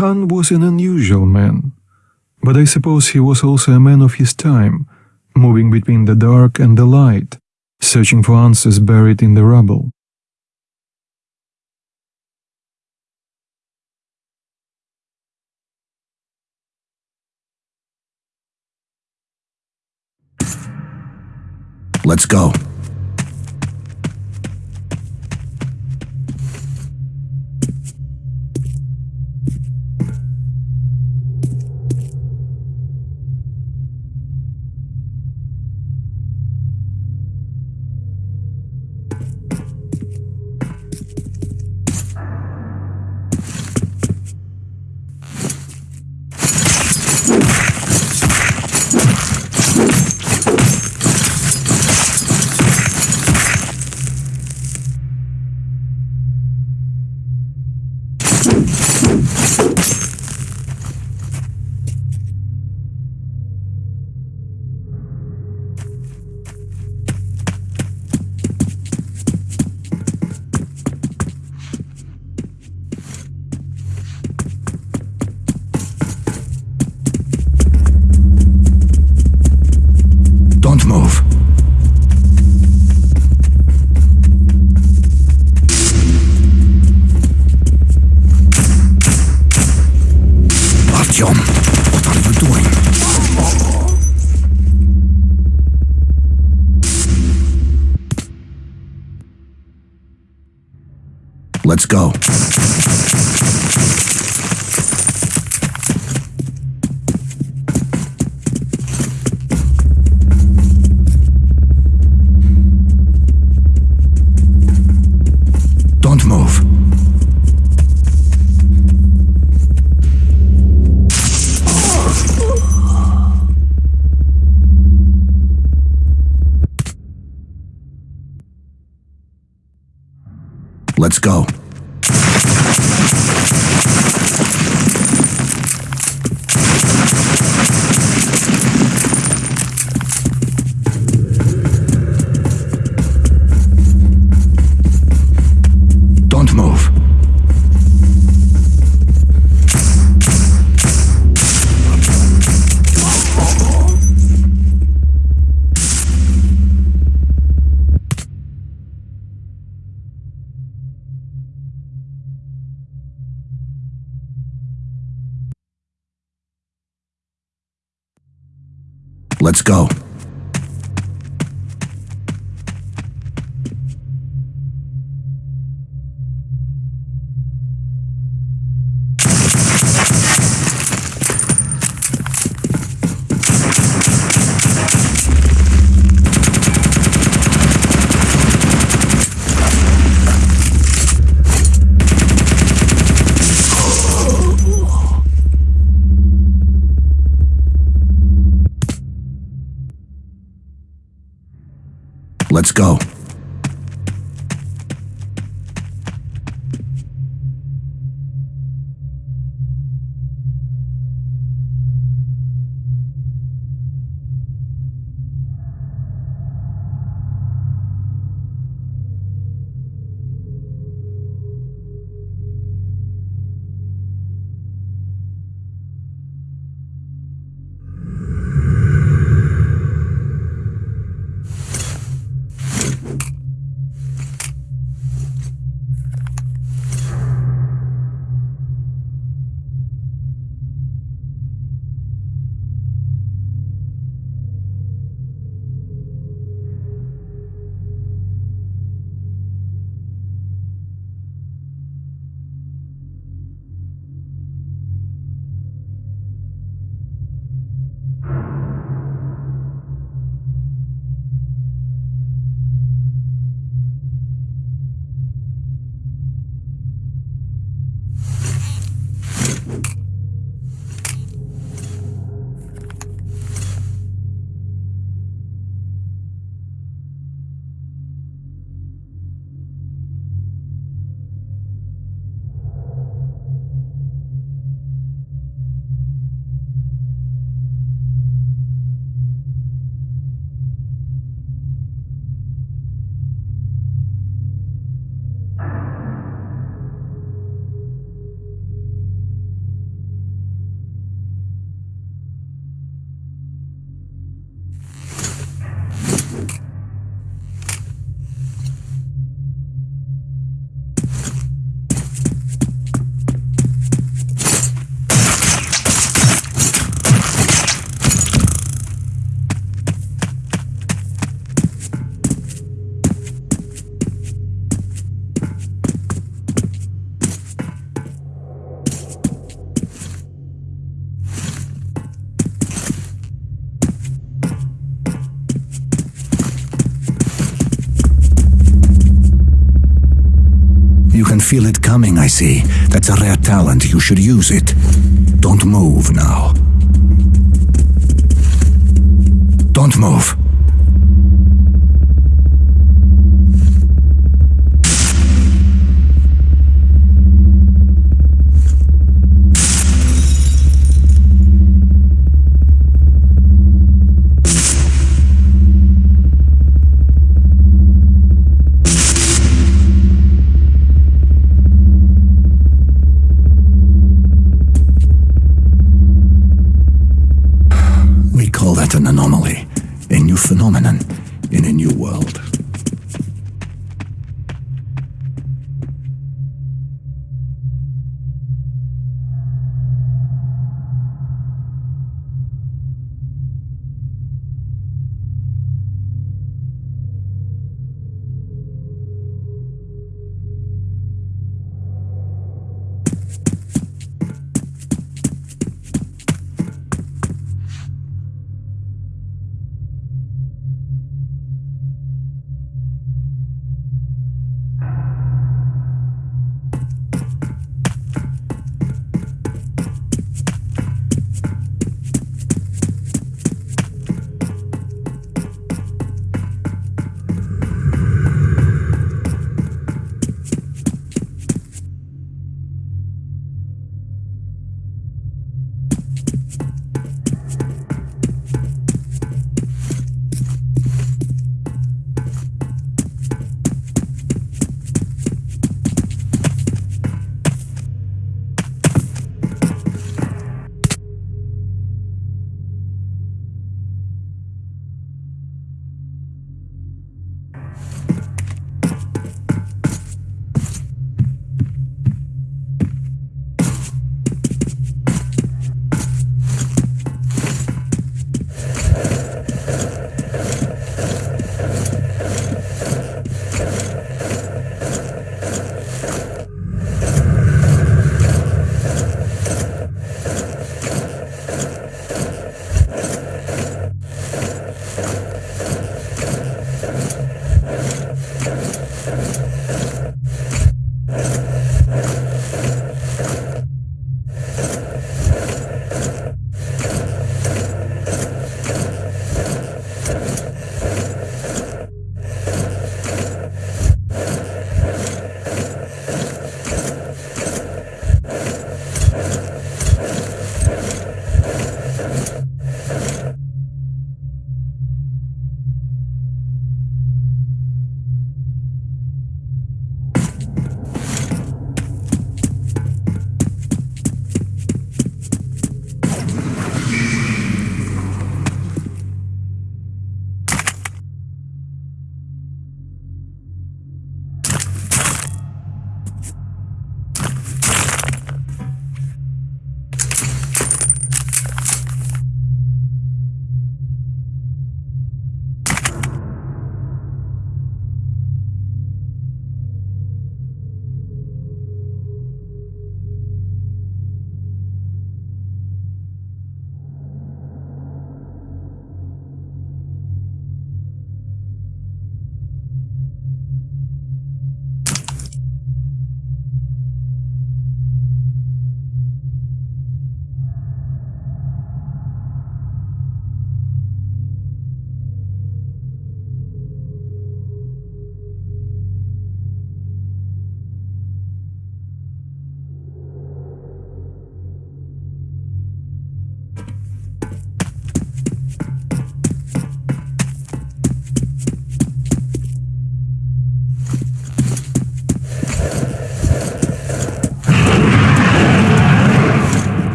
Khan was an unusual man, but I suppose he was also a man of his time, moving between the dark and the light, searching for answers buried in the rubble. Let's go. Go. Let's go. Let's go. Feel it coming, I see. That's a rare talent. You should use it. Don't move now. Don't move.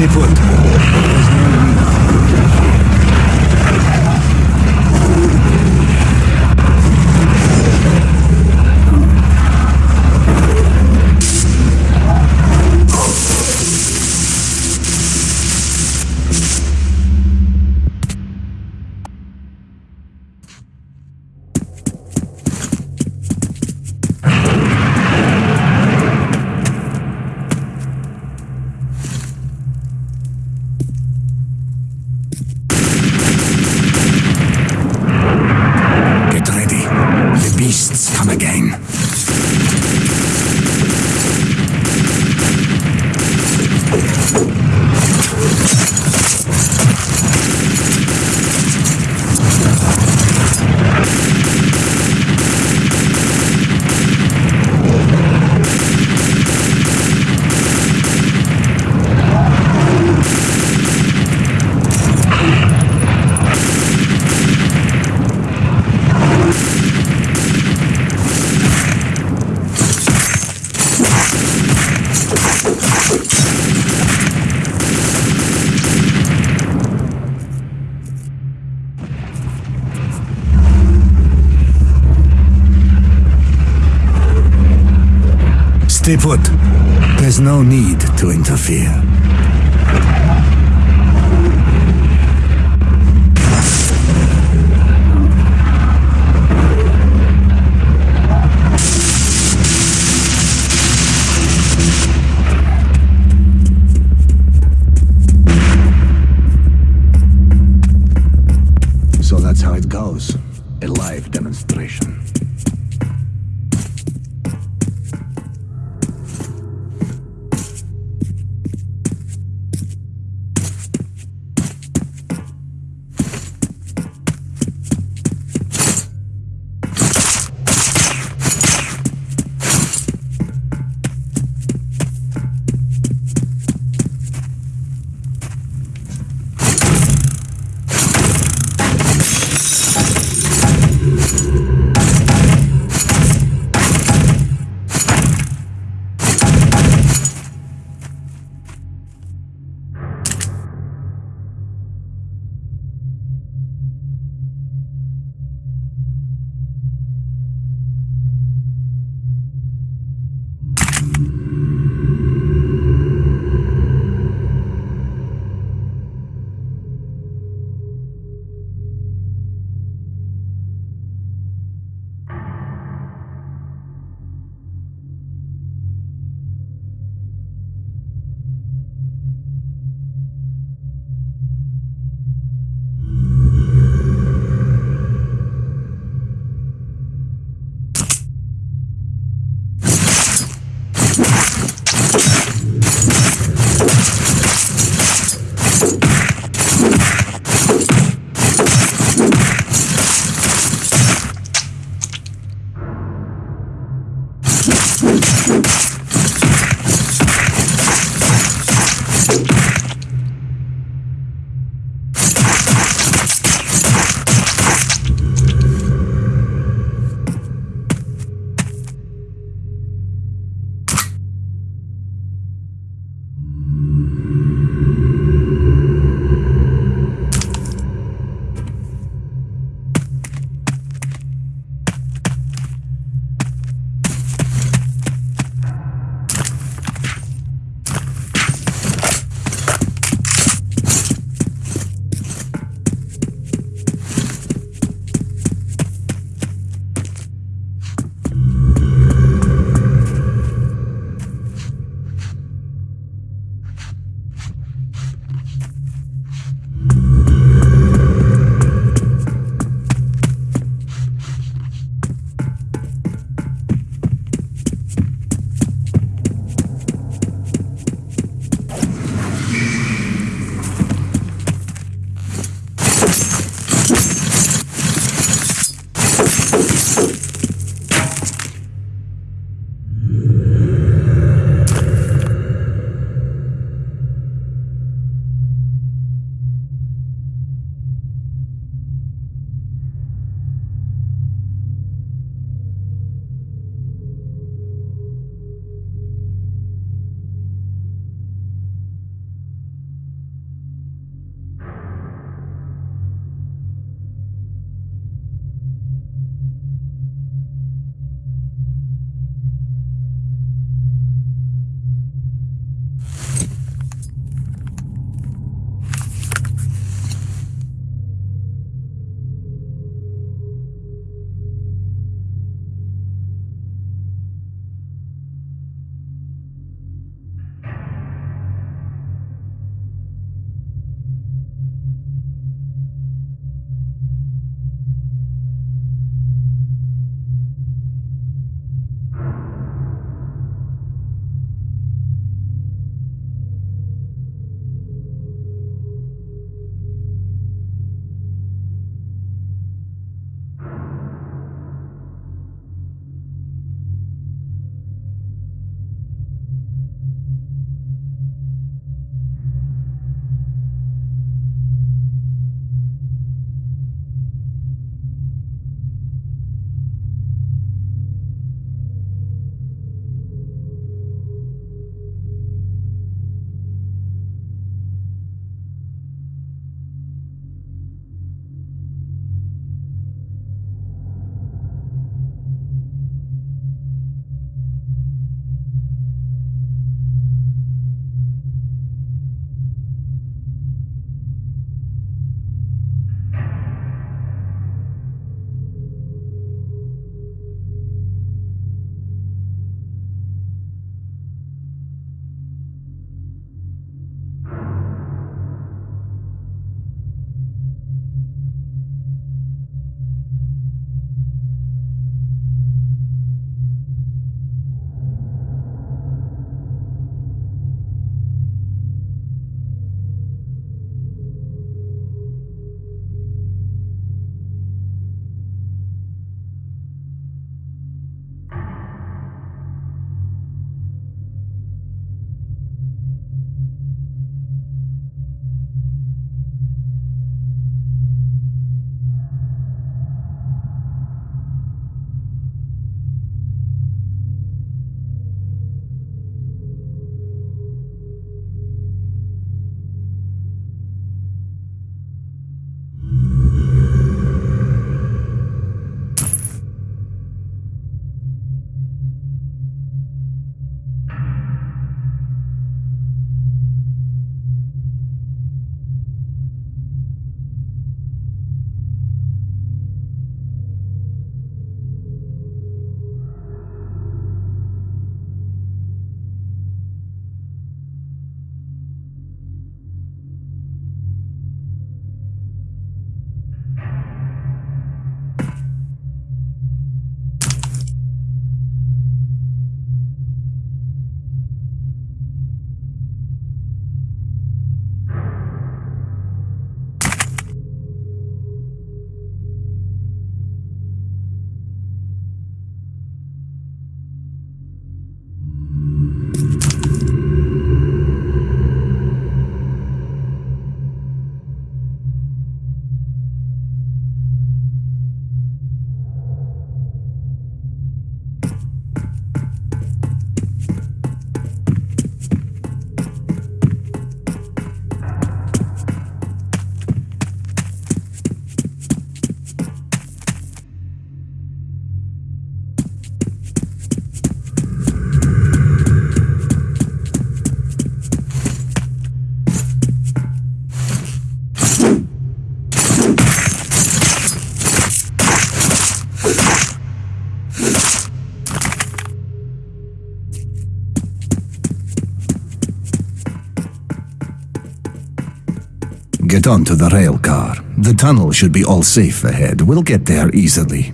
Ты вот, возьми меня. Stay put. There's no need to interfere. Get onto the rail car. The tunnel should be all safe ahead. We'll get there easily.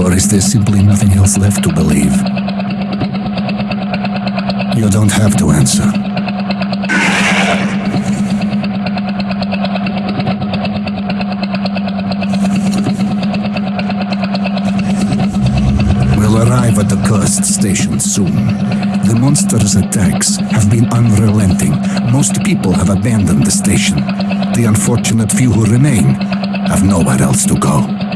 Or is there simply nothing else left to believe? You don't have to answer. We'll arrive at the cursed station soon. The monster's attacks have been unrelenting. Most people have abandoned the station. The unfortunate few who remain have nowhere else to go.